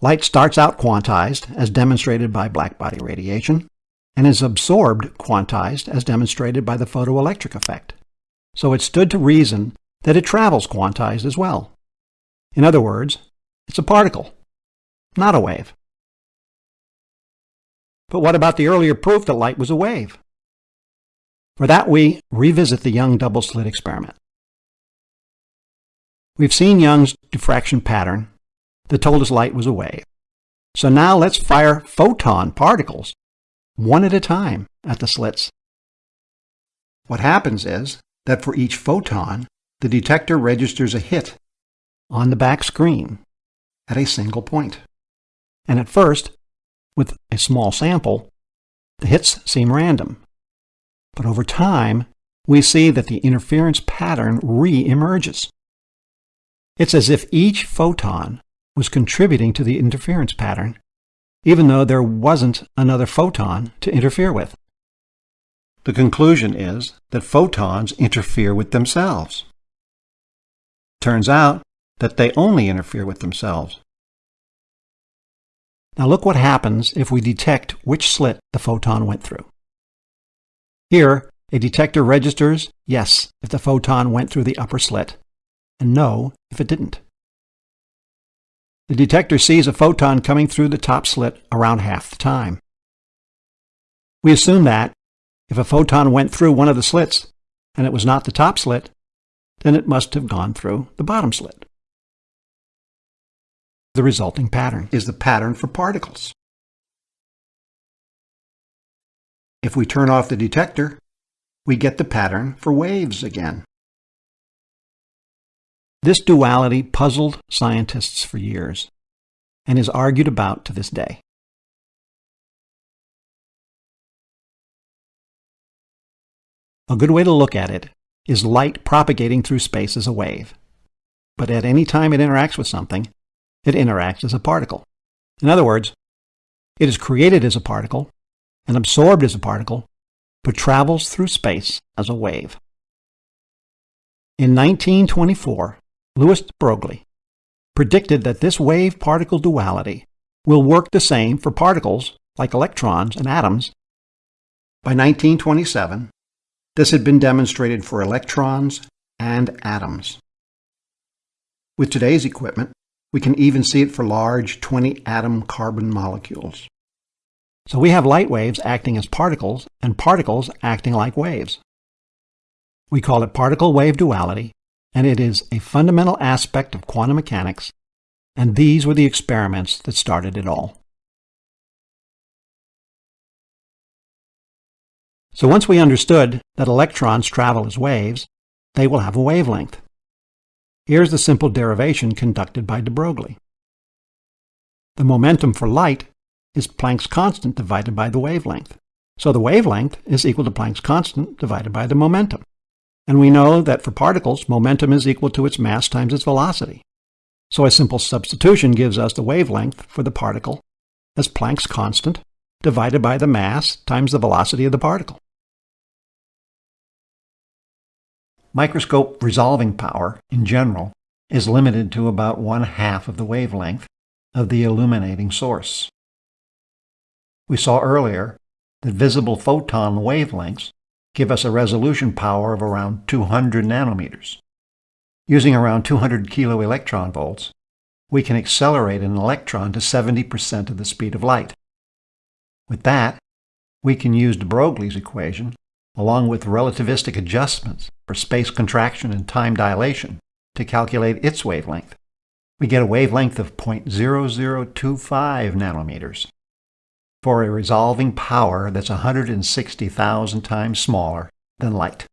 Light starts out quantized, as demonstrated by blackbody radiation, and is absorbed quantized, as demonstrated by the photoelectric effect. So it stood to reason that it travels quantized as well. In other words, it's a particle, not a wave. But what about the earlier proof that light was a wave? For that, we revisit the Young double slit experiment. We've seen Young's diffraction pattern that told us light was a wave. So now let's fire photon particles one at a time at the slits. What happens is that for each photon, the detector registers a hit on the back screen at a single point. And at first, with a small sample, the hits seem random. But over time, we see that the interference pattern re-emerges. It's as if each photon was contributing to the interference pattern, even though there wasn't another photon to interfere with. The conclusion is that photons interfere with themselves. Turns out that they only interfere with themselves. Now look what happens if we detect which slit the photon went through. Here, a detector registers yes if the photon went through the upper slit, and no if it didn't. The detector sees a photon coming through the top slit around half the time. We assume that if a photon went through one of the slits and it was not the top slit, then it must have gone through the bottom slit. The resulting pattern is the pattern for particles. If we turn off the detector, we get the pattern for waves again. This duality puzzled scientists for years and is argued about to this day. A good way to look at it is light propagating through space as a wave. But at any time it interacts with something, it interacts as a particle. In other words, it is created as a particle and absorbed as a particle, but travels through space as a wave. In 1924, Louis Broglie predicted that this wave-particle duality will work the same for particles like electrons and atoms. By 1927, this had been demonstrated for electrons and atoms. With today's equipment, we can even see it for large 20-atom carbon molecules. So we have light waves acting as particles and particles acting like waves. We call it particle-wave duality and it is a fundamental aspect of quantum mechanics, and these were the experiments that started it all. So once we understood that electrons travel as waves, they will have a wavelength. Here's the simple derivation conducted by de Broglie. The momentum for light is Planck's constant divided by the wavelength. So the wavelength is equal to Planck's constant divided by the momentum. And we know that for particles, momentum is equal to its mass times its velocity. So a simple substitution gives us the wavelength for the particle as Planck's constant divided by the mass times the velocity of the particle. Microscope resolving power, in general, is limited to about one half of the wavelength of the illuminating source. We saw earlier that visible photon wavelengths give us a resolution power of around 200 nanometers. Using around 200 kilo electron volts, we can accelerate an electron to 70% of the speed of light. With that, we can use de Broglie's equation, along with relativistic adjustments for space contraction and time dilation, to calculate its wavelength. We get a wavelength of 0.0025 nanometers for a resolving power that's 160,000 times smaller than light.